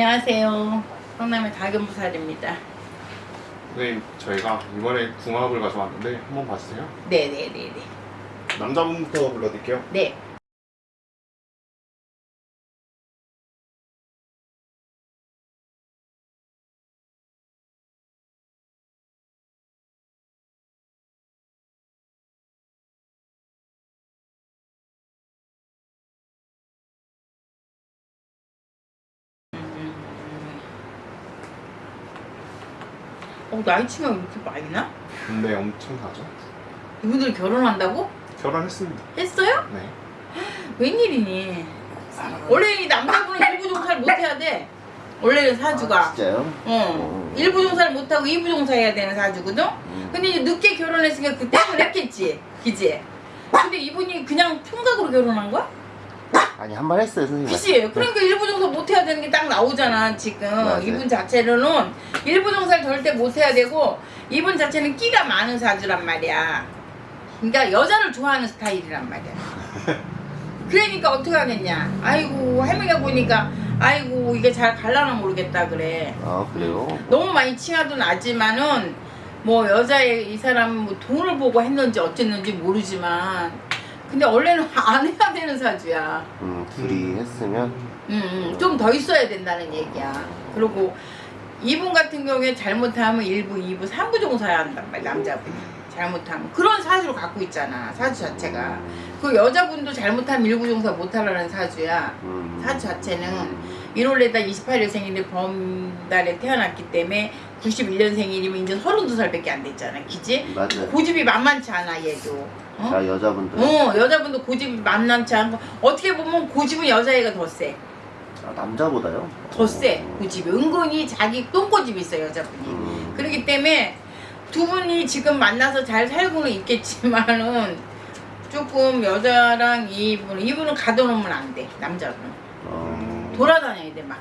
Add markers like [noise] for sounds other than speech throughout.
안녕하세요. 성남의 다금부살입니다. 선생님 저희가 이번에 궁합을 가져왔는데 한번 봐주세요 네네네네. 남자분부터 불러드릴게요 네. 어, 나이 치면 이렇게 많이 나? 근데 엄청 나죠? 이분들 결혼한다고? 결혼했습니다 했어요? 네 웬일이니? 원래 이 남자분은 일부 종사를 못 해야 돼. 원래는 사주가. 아, 진짜요? 어. 일부 종사를 못 하고 이부 종사 해야 되는 사주거든. 음. 근데 이제 늦게 결혼했으니까 그 때문에 했겠지. 그지? 근데 이분이 그냥 총각으로 결혼한 거야? 아니 한 번 했어요 선생님. 그치? 그러니까 일부 종사 못 해야 되는 게 딱 나오잖아 지금. 맞아요. 이분 자체로는 일부 종사를 절대 못 해야 되고 이분 자체는 끼가 많은 사주란 말이야. 그러니까 여자를 좋아하는 스타일이란 말이야. [laughs] 그러니까 어떻게 하겠냐. 아이고 할머니가 보니까 아이고 이게 잘 갈라나 모르겠다 그래. 아 그래요? 너무 많이 치아도 나지만은 뭐 여자의 이 사람 뭐 돈을 보고 했는지 어쨌는지 모르지만 근데 원래는 안 해야 되는 사주야. 음 둘이 했으면 음, 좀 더 있어야 된다는 얘기야. 그리고 이분 같은 경우에 잘못하면 1부, 2부, 3부 정도 사야 한단 말이야, 남자분이. 잘못하면. 그런 사주를 갖고 있잖아, 사주 자체가. 그 여자분도 잘못하면 1부 정도 못하라는 사주야. 음. 사주 자체는 1월에다 28일 생일이 범달에 태어났기 때문에 91년생일이면 이제 32살밖에 안 됐잖아, 그지? 맞아요. 고집이 만만치 않아, 얘도. 어? 자 여자분들 어, 여자분도 고집이 만만치 않고 어떻게 보면 고집은 여자애가 더 세. 아, 남자보다요? 더 세, 고집이. 은근히 자기 똥고집이 있어, 여자분이. 음. 그렇기 때문에 두 분이 지금 만나서 잘 살고는 있겠지만은 조금 여자랑 이분, 이분은 가둬놓으면 안 돼, 남자분은. 어. 돌아다녀야 돼, 막.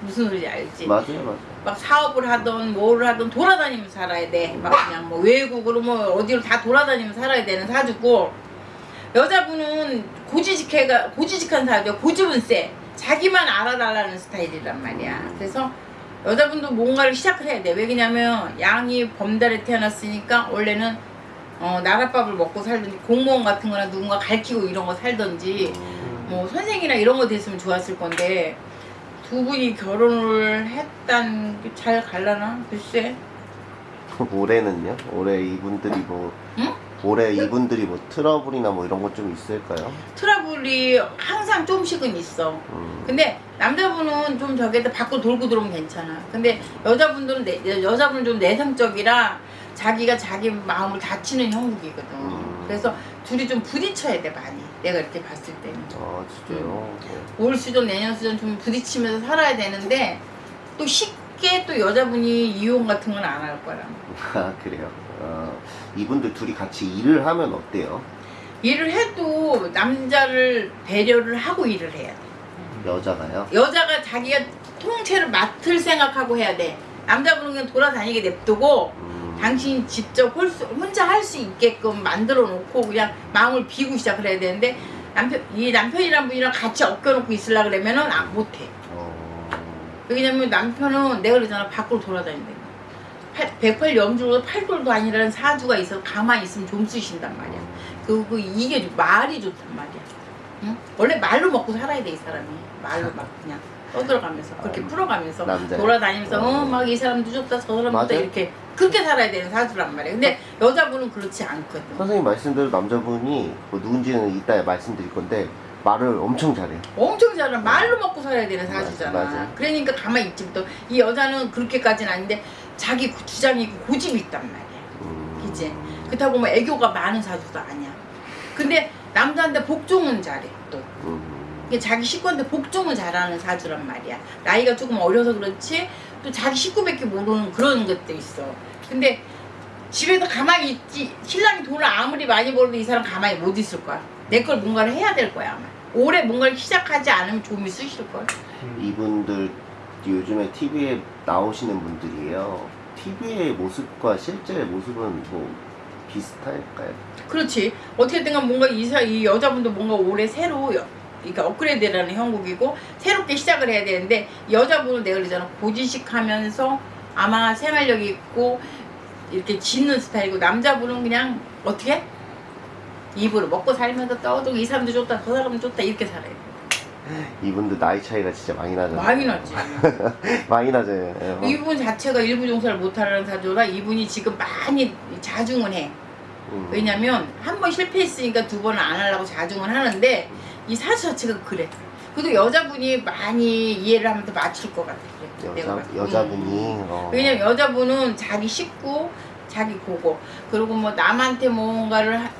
무슨 소리지 알지? 맞아요 맞아요. 막 사업을 하던 뭐를 하던 돌아다니면서 살아야 돼. 막 그냥 뭐 외국으로 뭐 어디로 다 돌아다니면서 살아야 되는 사주고 여자분은 고지식해가 고지식한 사주야. 고집은 세. 자기만 알아달라는 스타일이란 말이야. 그래서 여자분도 뭔가를 시작을 해야 돼. 왜냐면 양이 범달에 태어났으니까 원래는 어, 나랏밥을 먹고 살든지 공무원 같은 거나 누군가 가르치고 이런 거 살든지 음. 뭐 선생이나 이런 거 됐으면 좋았을 건데 두 분이 결혼을 했단 게 잘 갈라나? 글쎄 올해는요? 올해 이분들이 뭐 응? 올해 이분들이 뭐 트러블이나 뭐 이런 거좀 있을까요? 트러블이 항상 조금씩은 있어 음. 근데 남자분은 좀 저기다 밖으로 돌고 들어오면 괜찮아 근데 여자분들은 내, 여자분은 좀 내성적이라 자기가 자기 마음을 다치는 형국이거든 음. 그래서 둘이 좀 부딪혀야 돼 많이 내가 이렇게 봤을 때는 아 진짜요? 올 수전 내년 수전 좀 부딪히면서 살아야 되는데 또 쉽게 또 여자분이 이혼 같은 건 안 할 거라 [laughs] 아 그래요. 어, 이분들 둘이 같이 일을 하면 어때요? 일을 해도 남자를 배려를 하고 일을 해야 돼 여자가요? 여자가 자기가 통째를 맡을 생각하고 해야 돼 남자분은 그냥 돌아다니게 냅두고 음. 당신이 직접 홀 수- 혼자 할 수 있게끔 만들어 놓고 그냥 마음을 비고 시작을 해야 되는데 남편 이 남편이란 분이랑 같이 엮여놓고 있으려 그러면은 아, 못해 어... 왜냐면 남편은 내가 그러잖아 밖으로 돌아다닌다 108 염주로 팔돌도 아니라는 사주가 있어 가만히 있으면 좀 쓰신단 말이야 그, 그 이게 좋- 말이 좋단 말이야 응? 원래 말로 먹고 살아야 돼 이 사람이 말로 막 그냥 떠들어가면서 그렇게 아, 풀어가면서 남자. 돌아다니면서 어. 어막 이 사람도 좋다 저 사람도 좋다. 이렇게 그렇게 살아야 되는 사주란 말이야 근데 여자분은 그렇지 않거든 선생님 말씀대로 남자분이 뭐 누군지는 이따 말씀드릴 건데 말을 엄청 잘해요. 엄청 잘하 말로 먹고 살아야 되는 사주잖아. 맞아, 맞아. 그러니까 가만히 있지부터 이 여자는 그렇게까지는 아닌데 자기 고- 주장이 있고 고집이 있단 말이야. 음... 그치? 그렇다고 뭐 애교가 많은 사주도 아니야. 근데 남자한테 복종은 잘해 또. 음... 자기 식구한테 복종을 잘하는 사주란 말이야. 나이가 조금 어려서 그렇지 또 자기 식구밖에 모르는 그런 것도 있어. 근데 집에서 가만히 있지 신랑이 돈을 아무리 많이 벌어도 이 사람 가만히 못 있을 거야. 내 걸 뭔가를 해야 될 거야 아마. 올해 뭔가를 시작하지 않으면 좀 있으실 걸. 이분들 요즘에 TV에 나오시는 분들이에요. TV의 모습과 실제 모습은 뭐 비슷할까요? 그렇지. 어떻게든 간 뭔가 이, 사, 이 여자분도 뭔가 올해 새로 여- 그러니까 업그레이드라는 형국이고 새롭게 시작을 해야 되는데 여자분은 내가 그러잖아 고지식하면서 아마 생활력이 있고 이렇게 짓는 스타일이고 남자분은 그냥 어떻게 입으로 먹고 살면서 떠들고 이 사람도 좋다 저 사람도 좋다 이렇게 살아야 돼 이분도 나이 차이가 진짜 많이 나잖아요. 많이 나지 [laughs] 많이 나죠. 예. 이분 자체가 일부 종사를 못하는 사주라 이분이 지금 많이 자중은 해 음. 왜냐면 한 번 실패했으니까 두 번은 안 하려고 자중은 하는데 이 사주 자체가 그래. 그래도 여자분이 많이 이해를 하면 더 맞출 것 같아. 그래. 여자. 여자분이 음. 어. 왜냐면 여자분은 자기 식구, 자기 보고 그리고 뭐 남한테 뭔가를 하-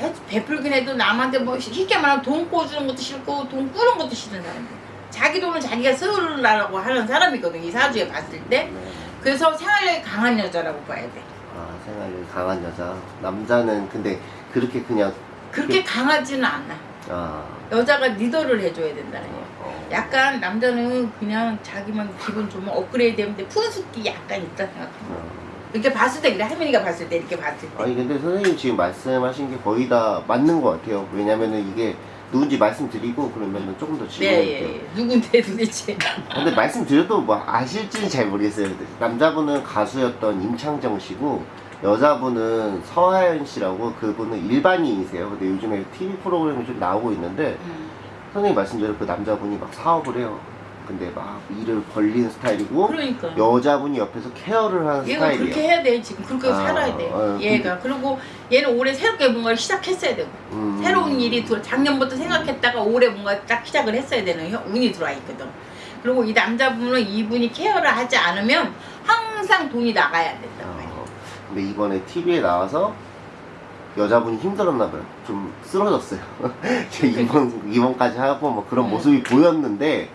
해- 베풀긴 해도 남한테 뭐 쉽게 말하면 돈 꿔주는 것도 싫고 돈 꾸는 것도 싫은 사람이야. 자기 돈은 자기가 쓰려고 하는 사람이거든 이 사주에 봤을 때. 네. 그래서 생활력이 강한 여자라고 봐야 돼. 아 생활력이 강한 여자. 남자는 근데 그렇게 그냥 그렇게 강하지는 않아. 아 여자가 리더를 해줘야 된다는 거야. 어. 약간 남자는 그냥 자기만 기분 좋으면 업그레이드 되는데 푼숙기 약간 있다 생각해. 어. 이렇게 봤을 때 그래 할머니가 봤을 때 이렇게 봤을 때. 아니 근데 선생님 지금 말씀하신 게 거의 다 맞는 것 같아요. 왜냐면은 이게 누군지 말씀드리고 그러면은 조금 더 네, 질문할게요. 예, 예. 누군데 도대체. 근데 말씀드려도 뭐 아실지는 잘 모르겠어요. 남자분은 가수였던 임창정 씨고 여자분은 서하연 씨라고 그분은 일반인이세요. 근데 요즘에 TV 프로그램이 좀 나오고 있는데 음. 선생님 말씀대로 그 남자분이 막 사업을 해요. 근데 막 일을 벌리는 스타일이고 그러니까. 여자분이 옆에서 케어를 하는 얘가 스타일이에요. 그렇게 해야 돼 지금 그렇게 아, 살아야 돼 아, 얘가 그리고 얘는 올해 새롭게 뭔가를 시작했어야 되고 음. 새로운 일이 들어 작년부터 생각했다가 올해 뭔가 딱 시작을 했어야 되는 혀- 운이 들어와 있거든 그리고 이 남자분은 이분이 케어를 하지 않으면 항상 돈이 나가야 어, 근데 이번에 TV에 나와서 여자분이 힘들었나 봐요. 좀 쓰러졌어요. [laughs] 제 이번 이번까지 하고 뭐 그런 음. 모습이 보였는데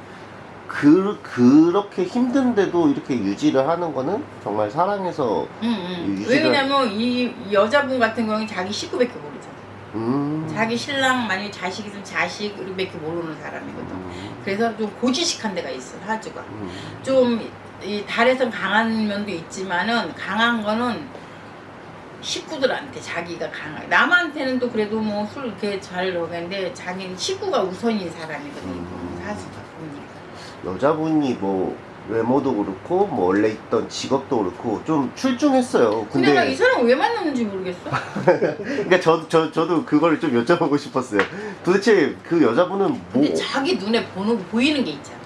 그 그렇게 힘든데도 이렇게 유지를 하는 거는 정말 사랑해서 응, 응. 유지가- 왜냐면 이 여자분 같은 경우는 자기 식구밖에 모르잖아. 음. 자기 신랑 만약에 자식 있으면 자식 밖에 모르는 사람이거든. 음. 그래서 좀 고지식한 데가 있어 사주가. 음. 좀이 달에선 강한 면도 있지만은 강한 거는 식구들한테 자기가 강하. 남한테는 또 그래도 뭐 술 이렇게 잘 먹는데 자기는 식구가 우선인 사람이거든. 음. 사주가 보니까. 여자분이 뭐 외모도 그렇고 뭐 원래 있던 직업도 그렇고 좀 출중했어요. 근데 나이 근데 사람 왜 만났는지 모르겠어. [laughs] 그러니까 저, 저 저도 그거를 좀 여쭤보고 싶었어요. 도대체 그 여자분은 뭐 근데 자기 눈에 보는 보이는 게 있잖아.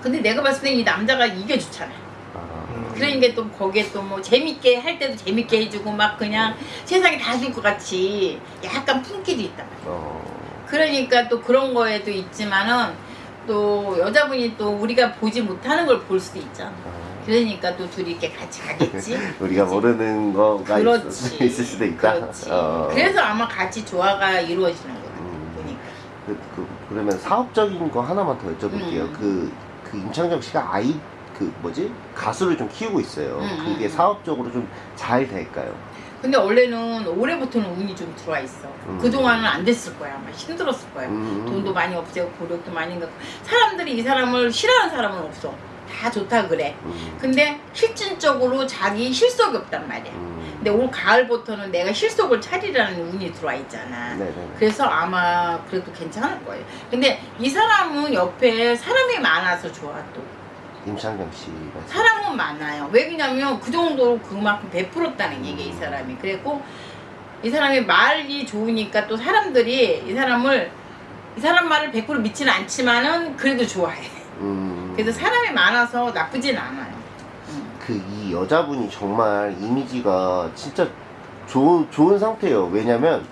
근데 내가 봤을 때 이 남자가 이게 좋잖아. 아, 그러니까 또 거기에 또 뭐 재밌게 할 때도 재밌게 해주고 막 그냥 세상이 다 줄 것 같이 약간 품기도 있단 말이야. 어, 그러니까 또 그런 거에도 있지만은 또 여자분이 또 우리가 보지 못하는 걸 볼 수도 있잖아. 어. 그러니까 또 둘이 이렇게 같이 가겠지. [laughs] 우리가 그치? 모르는 거가 그렇지. 있을, 수도 있다. 그렇지. 어. 그래서 아마 같이 조화가 이루어지는 거야. 음. 보니까. 그, 그, 그러면 사업적인 거 하나만 더 여쭤볼게요. 음. 그, 그 임창정 씨가 아이 그 뭐지 가수를 좀 키우고 있어요. 음, 그게 음. 사업적으로 좀 잘 될까요? 근데 원래는 올해부터는 운이 좀 들어와 있어. 음. 그동안은 안 됐을 거야. 아마 힘들었을 거야. 음. 돈도 많이 없애고 고력도 많이 갖고 사람들이 이 사람을 싫어하는 사람은 없어. 다 좋다 그래. 음. 근데 실질적으로 자기 실속이 없단 말이야. 음. 근데 올 가을부터는 내가 실속을 차리라는 운이 들어와 있잖아. 네네. 그래서 아마 그래도 괜찮을 거예요. 근데 이 사람은 옆에 사람이 많아서 좋아 또. 임창정 씨 말씀. 사람은 많아요. 왜냐면 그 정도로 그만큼 베풀었다는 얘기 이 사람이. 그랬고 이 사람이 말이 좋으니까 또 사람들이 이 사람을 이 사람 말을 100% 믿지는 않지만은 그래도 좋아해. 음. 그래서 사람이 많아서 나쁘진 않아요. 음. 그이 여자분이 정말 이미지가 진짜 좋은 좋은 상태예요. 왜냐면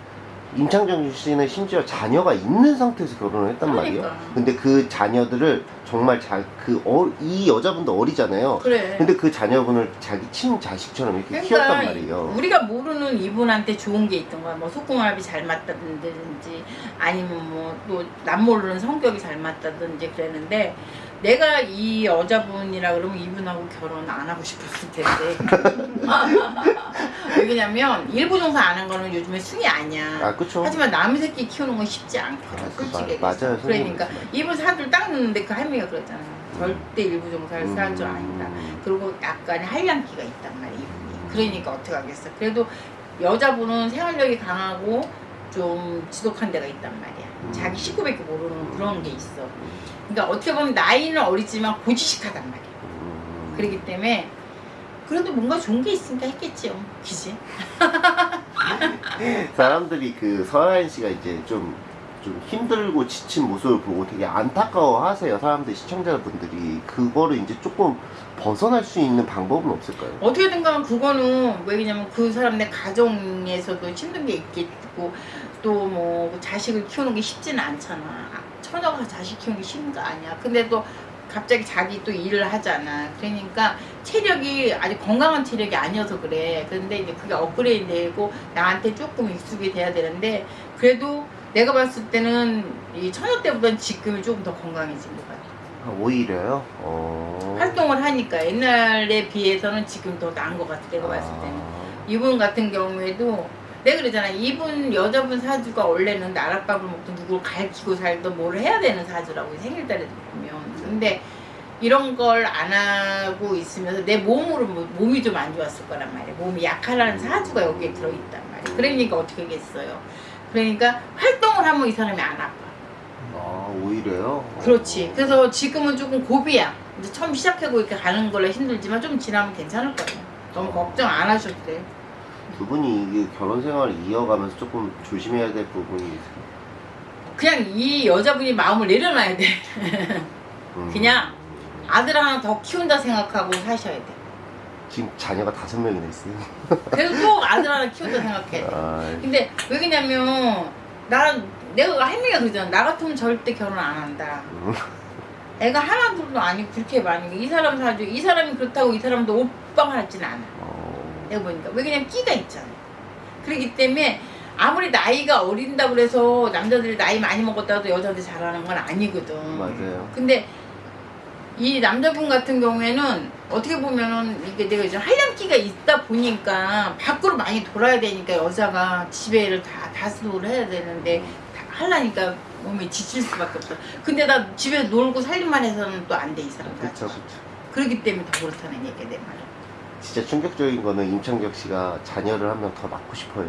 임창정 씨는 심지어 자녀가 있는 상태에서 결혼을 했단 말이에요. 그러니까. 근데 그 자녀들을 정말 자그이 여자분도 어리잖아요. 그래. 근데 그 자녀분을 자기 친자식처럼 이렇게 키웠단 말이에요. 그러니까 우리가 모르는 이분한테 좋은 게 있던 거야. 뭐 속궁합이 잘 맞다든지 아니면 뭐 또 남 모르는 성격이 잘 맞다든지 그랬는데 내가 이 여자분이라 그러면 이분하고 결혼 안 하고 싶었을 텐데. [laughs] 왜냐면 일부 종사 안 한 거는 요즘에 순위 아니야. 아 그쵸? 하지만 남의 새끼 키우는 건 쉽지 않거든. 아, 그 솔직히. 마- 얘기해서. 맞아요, 그러니까. 이분 사줄 딱 넣는데 그 할머니 가 그랬잖아. 절대 일부 종사를 살줄 아니다. 음. 그리고 약간의 한량기가 있단 이분이 그러니까 어떻게 하겠어 그래도 여자분은 생활력이 강하고 좀 지독한 데가 있단 말이야. 음. 자기 식구밖에 모르는 그런 게 있어. 그러니까 어떻게 보면 나이는 어리지만 고지식하단 말이야. 음. 그렇기 때문에 그래도 뭔가 좋은 게 있으니까 했겠지요. 그지? [laughs] 사람들이 그 서하연 씨가 이제 좀, 좀 힘들고 지친 모습을 보고 되게 안타까워 하세요. 사람들, 시청자분들이. 그거를 이제 조금 벗어날 수 있는 방법은 없을까요? 어떻게든 간에 그거는 왜냐면 그 사람 내 가정에서도 힘든 게 있겠고 또 뭐 자식을 키우는 게 쉽지는 않잖아. 아, 처녀가 자식 키우는 게 쉬운 거 아니야. 근데 또 갑자기 자기 또 일을 하잖아. 그러니까 체력이 아직 건강한 체력이 아니어서 그래. 근데 이제 그게 업그레이드 되고 나한테 조금 익숙이 돼야 되는데 그래도 내가 봤을 때는 이 처녀 때보다는 지금이 조금 더 건강해진 것 같아. 아, 오히려요? 어. 활동을 하니까 옛날에 비해서는 지금 더 나은 것 같아. 내가 봤을 때는. 이분 같은 경우에도 내가 그러잖아 이분 여자분 사주가 원래는 나랏밥을 먹고 누굴 가르치고 살던 뭘 해야 되는 사주라고 생일달에 보면 근데 이런 걸 안 하고 있으면서 내 몸으로 뭐- 몸이 좀 안 좋았을 거란 말이야 몸이 약하라는 사주가 여기에 들어있단 말이야 그러니까 어떻게 하겠어요 그러니까 활동 을 하면 이 사람이 안 아파 아, 오히려요? 그렇지 어. 그래서 지금은 조금 고비야 이제 처음 시작하고 이렇게 가는 걸로 힘들지만 좀 지나면 괜찮을 거예요 너무 걱정 안 하셔도 돼요 두 분이 결혼 생활을 이어가면서 조금 조심해야 될 부분이 있어요. 그냥 이 여자분이 마음을 내려놔야 돼. 음. 그냥 아들 하나 더 키운다 생각하고 사셔야 돼. 지금 자녀가 다섯 명이나 있어요. 그래도 또 아들 하나 키운다 생각해. [laughs] 돼. 아, 근데 왜 그러냐면 나 내가 할머니가 그러잖아. 나 같으면 절대 결혼 안 한다. 음. 애가 하나둘도 아니고 그렇게 게이 사람 사주 이 사람이 그렇다고 이 사람도 오빠가 하진 않아. 어, 내가 보니까 왜 그냥 끼가 있잖아. 그렇기 때문에 아무리 나이가 어린다고 그래서 남자들이 나이 많이 먹었다고 여자들 잘하는 건 아니거든. 맞아요. 근데 이 남자분 같은 경우에는 어떻게 보면은 이게 내가 이제 한량기가 있다 보니까 밖으로 많이 돌아야 되니까 여자가 집에를 다 다스를 해야 되는데 다 하려니까 몸이 지칠 수밖에 없어. 근데 나 집에 놀고 살림만 해서는 또 안 돼 이 사람. 그쵸, 자체가. 그쵸. 그렇기 때문에 더 그렇다는 얘기야 내 말은. 진짜 충격적인 거는 임창정 씨가 자녀를 한 명 더 낳고 싶어요.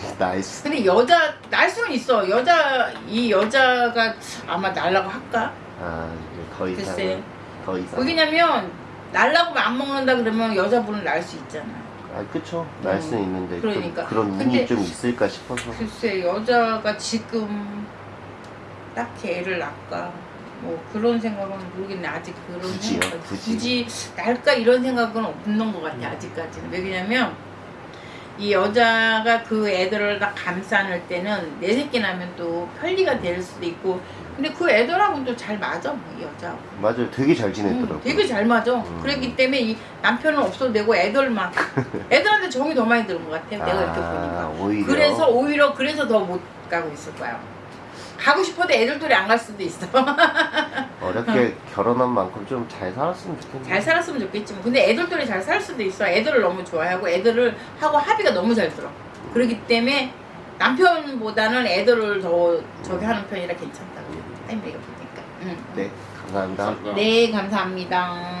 저한테. nice. 근데 여자 날 수는 있어. 여자 이 여자가 아마 날라고 할까? 아, 더 이상. 글쎄. 더 이상. 왜냐면 날라고 안 먹는다 그러면 여자분은 날 수 있잖아. 아, 그쵸. 날 수는 있는데. 좀 그러니까. 그런 운이 근데- 좀 있을까 싶어서. 글쎄 여자가 지금 딱히 애를 낳을까 뭐 그런 생각은 모르겠네 아직 그런 굳이요? 생각 굳이? 굳이 날까 이런 생각은 없는 것 같아 아직까지는 왜냐면 이 여자가 그 애들을 다 감싸낼 때는 내 새끼 나면 또 편리가 될 수도 있고 근데 그 애들하고는 또 잘 맞아 뭐이 여자하고 맞아요. 되게 잘 응, 지냈더라고요. 되게 잘 맞아 음. 그렇기 때문에 이 남편은 없어도 되고 애들만 [laughs] 애들한테 정이 더 많이 드는 것 같아 내가 이렇게 아, 보니까 오히려. 그래서 오히려 그래서 더 못 가고 있을 거야. 가고 싶어도 애들들이 안 갈 수도 있어. [laughs] 어렵게 결혼한 만큼 좀 잘 살았으면 좋겠네. 잘 살았으면 좋겠지 만 근데 애들들이 잘 살 수도 있어. 애들을 너무 좋아하고 애들을 하고 합의가 너무 잘 들어. 그렇기 때문에 남편보다는 애들을 더 저기 하는 편이라 괜찮다고. 할머니가 보니까. 응. 네, 감사합니다. 감사합니다. 네 감사합니다.